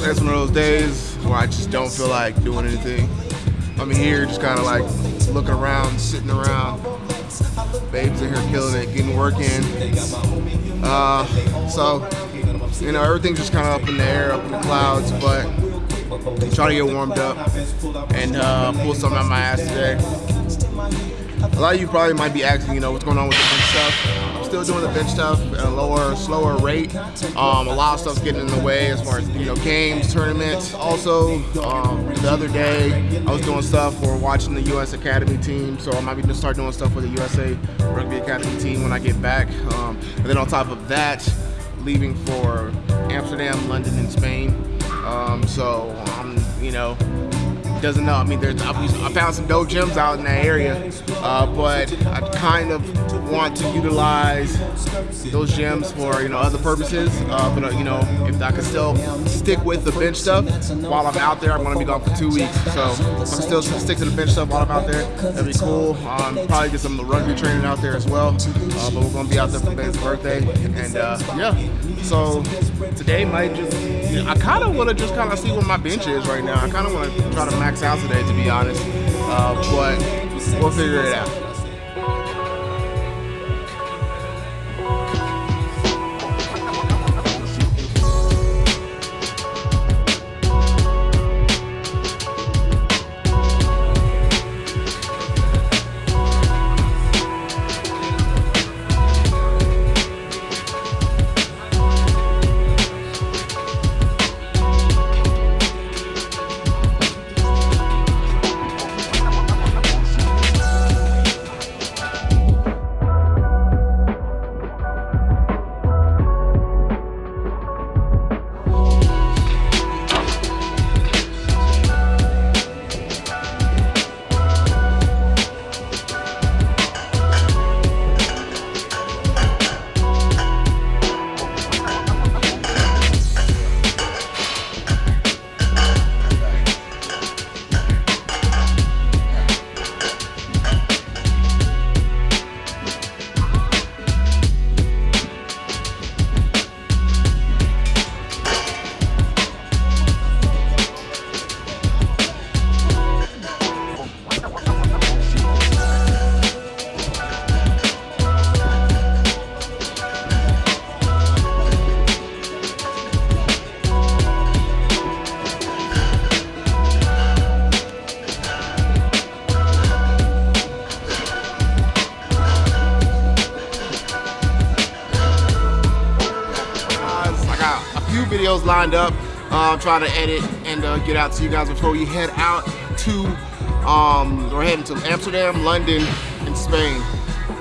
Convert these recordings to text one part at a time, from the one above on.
It's one of those days where I just don't feel like doing anything. I'm here just kind of like looking around, sitting around. Babes in here killing it, getting work in. Uh, so, you know, everything's just kind of up in the air, up in the clouds, but try to get warmed up and uh, pull something out my ass today. A lot of you probably might be asking, you know, what's going on with bench stuff still doing the bench stuff at a lower, slower rate. Um, a lot of stuff's getting in the way as far as you know games, tournaments. Also, um, the other day I was doing stuff for watching the U.S. Academy team, so I might be gonna start doing stuff with the USA Rugby Academy team when I get back. Um, and then on top of that, leaving for Amsterdam, London, and Spain. Um, so I'm, you know, doesn't know. I mean, there's I found some dope gyms out in that area, uh, but I kind of want to utilize those gyms for you know other purposes. Uh, but uh, you know, if I can still stick with the bench stuff while I'm out there, I'm to be gone for two weeks. So I can still stick to the bench stuff while I'm out there. That'd be cool. Um, probably get some rugby training out there as well. Uh, but we're to be out there for Ben's birthday, and uh, yeah. So today might just you know, I kind of want to just kind of see what my bench is right now. I kind of want to try to max out today, to be honest. Uh, but we'll figure it out. Videos lined up. Uh, try to edit and uh, get out to you guys before we head out to, um, we're heading to Amsterdam, London, and Spain.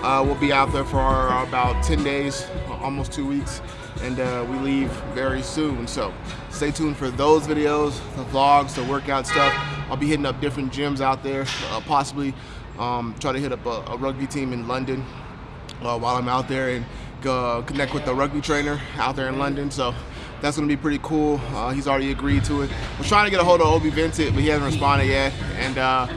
Uh, we'll be out there for our, about 10 days, almost two weeks, and uh, we leave very soon. So stay tuned for those videos, the vlogs, the workout stuff. I'll be hitting up different gyms out there, uh, possibly um, try to hit up a, a rugby team in London uh, while I'm out there and connect with the rugby trainer out there in London. So that's going to be pretty cool. Uh, he's already agreed to it. We're trying to get a hold of Obi Vincent, but he hasn't responded yet. And uh,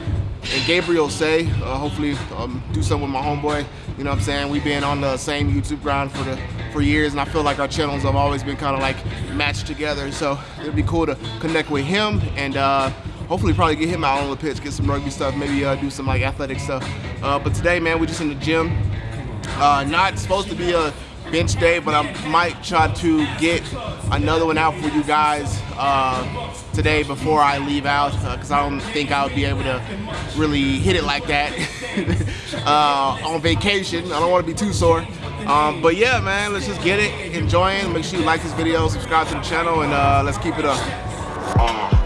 and Gabriel Sey, uh, hopefully um, do something with my homeboy. You know what I'm saying? We've been on the same YouTube grind for the for years, and I feel like our channels have always been kind of like matched together. So it'd be cool to connect with him and uh, hopefully probably get him out on the pitch, get some rugby stuff, maybe uh, do some like athletic stuff. Uh, but today, man, we're just in the gym. Not supposed to be a bench day, but I might try to get another one out for you guys uh, today before I leave out because uh, I don't think I would be able to really hit it like that uh, on vacation. I don't want to be too sore. Um, but yeah, man, let's just get it, enjoying. Make sure you like this video, subscribe to the channel, and uh, let's keep it up.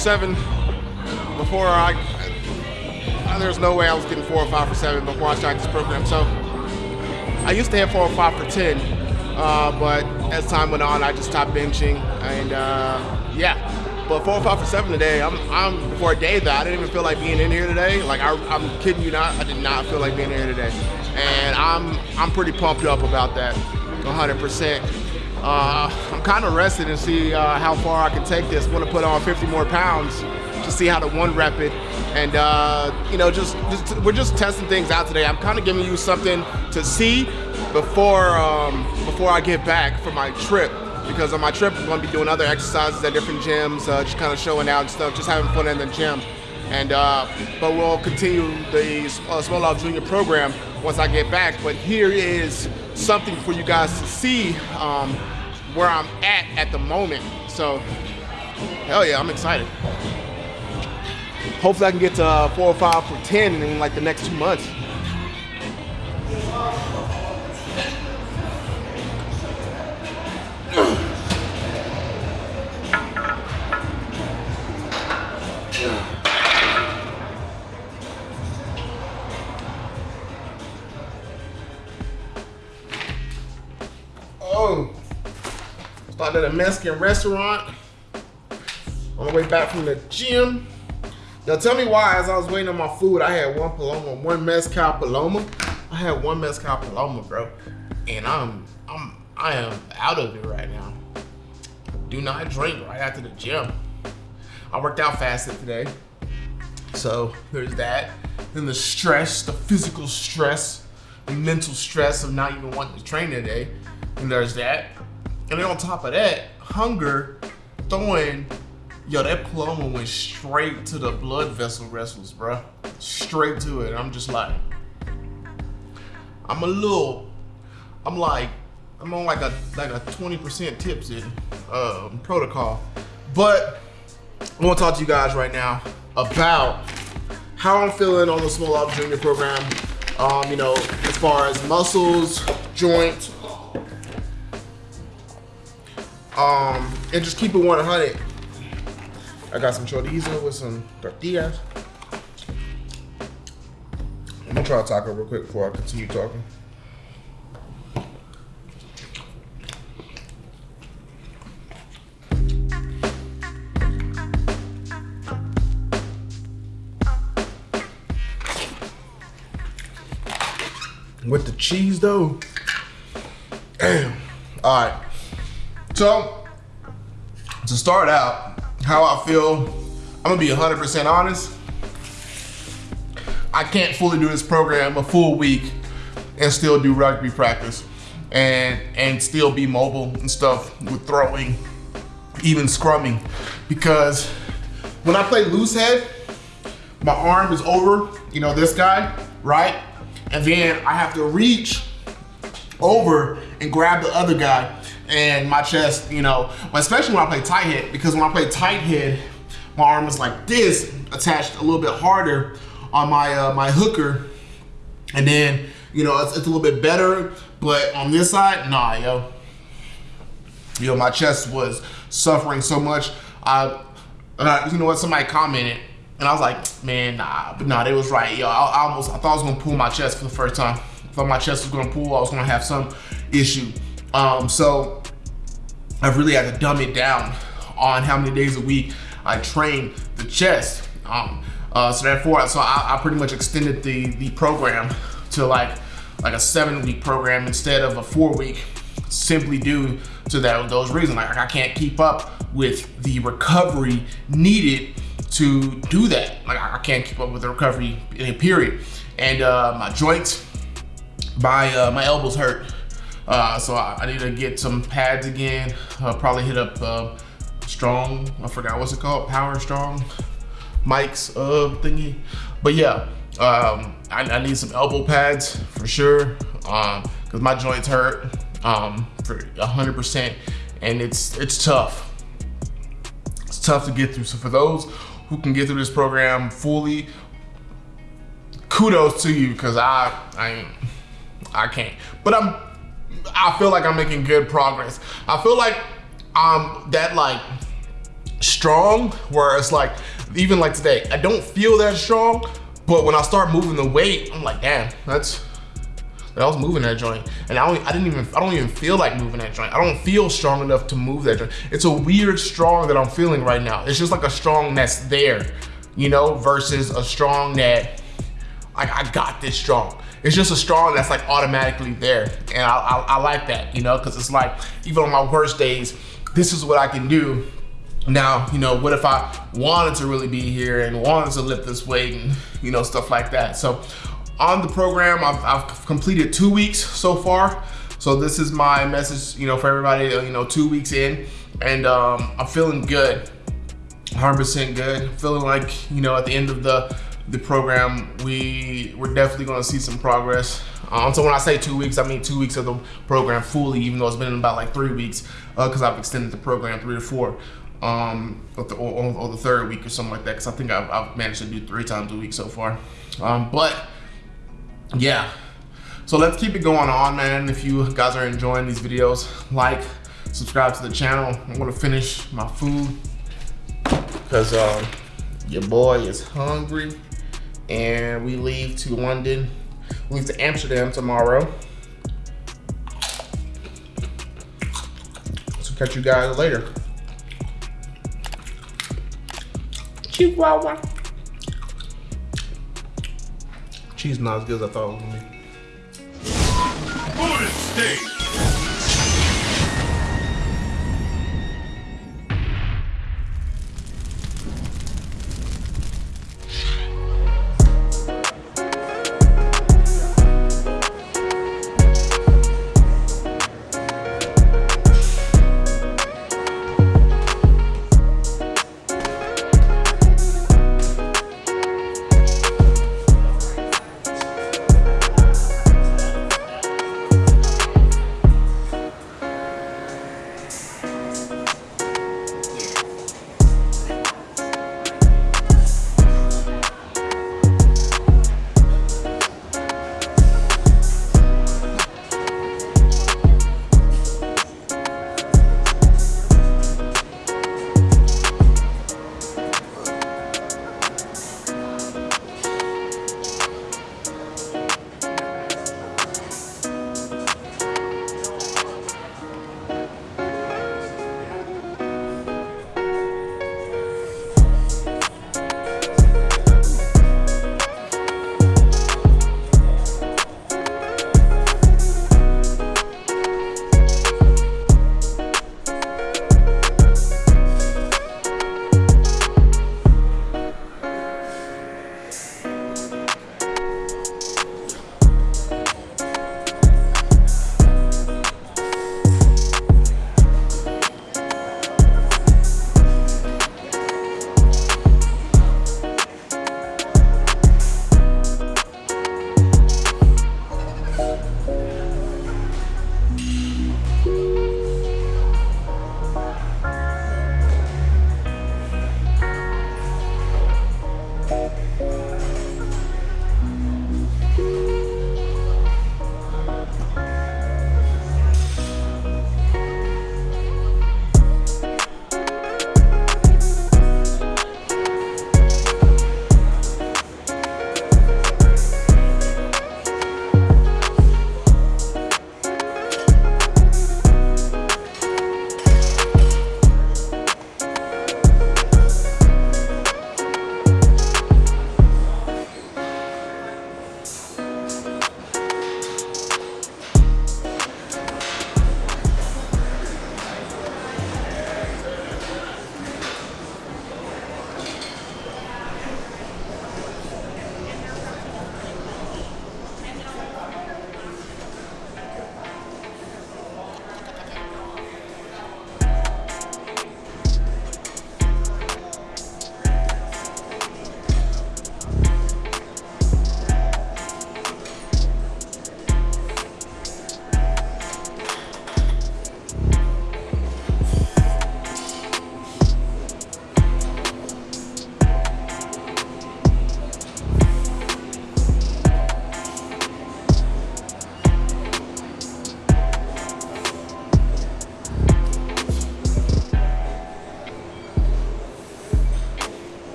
Seven before I, there's no way I was getting four or five for seven before I started this program. So I used to have four or five for 10, uh, but as time went on, I just stopped benching and uh, yeah. But four or five for seven today, I'm, I'm for a day that I didn't even feel like being in here today. Like I, I'm kidding you not, I did not feel like being in here today. And I'm, I'm pretty pumped up about that, 100%. Uh, I'm kind of rested and see uh, how far I can take this. Want to put on 50 more pounds to see how to one rep it. And uh, you know, just, just, we're just testing things out today. I'm kind of giving you something to see before um, before I get back for my trip. Because on my trip, I'm going to be doing other exercises at different gyms, uh, just kind of showing out and stuff, just having fun in the gym. And uh, but we'll continue the uh, Smolov Junior program once I get back. But here is something for you guys to see um, where I'm at at the moment. So, hell yeah, I'm excited. Hopefully I can get to uh, four or five for 10 in like the next two months. Started at a Mexican restaurant on the way back from the gym. Now tell me why, as I was waiting on my food, I had one Paloma, one Mezcal Paloma. I had one Mezcal Paloma, bro. And I'm, I'm, I am out of it right now. Do not drink right after the gym. I worked out fasted today. So there's that. Then the stress, the physical stress, the mental stress of not even wanting to train today. And there's that. And then on top of that, hunger throwing Yo, that Paloma went straight to the blood vessel vessels, bro. Straight to it. I'm just like, I'm a little, I'm like, I'm on like a like a 20% tips um, protocol. But I want to talk to you guys right now about how I'm feeling on the Smolov Junior program. Um, you know, as far as muscles, joints, um, and just keep it 100. I got some chorizo with some tortillas. I'm gonna try a taco real quick before I continue talking. With the cheese though, damn. All right, so to start out, how I feel, I'm gonna be 100% honest. I can't fully do this program a full week and still do rugby practice and and still be mobile and stuff with throwing, even scrumming. Because when I play loose head, my arm is over, you know, this guy, right? And then I have to reach over and grab the other guy and my chest, you know, especially when I play tight head, because when I play tight head, my arm is like this, attached a little bit harder on my uh, my hooker, and then you know it's, it's, a little bit better, but on this side, nah, yo, yo, my chest was suffering so much. I, you know what? Somebody commented, and I was like, man, nah, but nah, they was right, yo. I, I almost, I thought I was gonna pull my chest for the first time. I thought my chest was gonna pull. I was gonna have some issue. Um, so I've really had to dumb it down on how many days a week I train the chest. Um, uh, so therefore, so I, I, pretty much extended the the program to like like a seven week program instead of a four week, simply due to that those reasons. Like I can't keep up with the recovery needed to do that. Like I can't keep up with the recovery in a period. And uh, my joints, my uh, my elbows hurt uh, so I, I, need to get some pads again. Probably hit up uh, Strong, I forgot what's it called, Power Strong, Mike's uh, thingy. But yeah, um, I, I, need some elbow pads for sure because um, my joints hurt um, for 100% and it's, it's tough. It's tough to get through. So for those who can get through this program fully, kudos to you because I, I, I can't. But I'm I feel like I'm making good progress. I feel like um that like strong where it's like, even like today, I don't feel that strong, but when I start moving the weight, I'm like, damn, that's, I was moving that joint and I, don't, I didn't even, I don't even feel like moving that joint. I don't feel strong enough to move that joint. It's a weird strong that I'm feeling right now. It's just like a strong that's there, you know, versus a strong that like I got this strong. It's just a strong that's like automatically there. And I, I, I like that, you know, cause it's like, even on my worst days, this is what I can do now, you know, what if I wanted to really be here and wanted to lift this weight and, you know, stuff like that. So on the program, I've, I've completed two weeks so far. So this is my message, you know, for everybody, you know, two weeks in and um, I'm feeling good, 100% good. Feeling like, you know, at the end of the, the program, we, we're definitely gonna see some progress. Um, so when I say two weeks, I mean two weeks of the program fully, even though it's been about like three weeks, because uh, I've extended the program three or four um, or the, or, or, the third week or something like that. Because I think I've, I've, managed to do three times a week so far. Um, but yeah, so let's keep it going on, man. If you guys are enjoying these videos, like, subscribe to the channel. I'm gonna finish my food because uh, your boy is hungry, and we leave to London. We leave to Amsterdam tomorrow. So catch you guys later. Chihuahua. Cheese not as good as I thought it was gonna be. Bonus stage.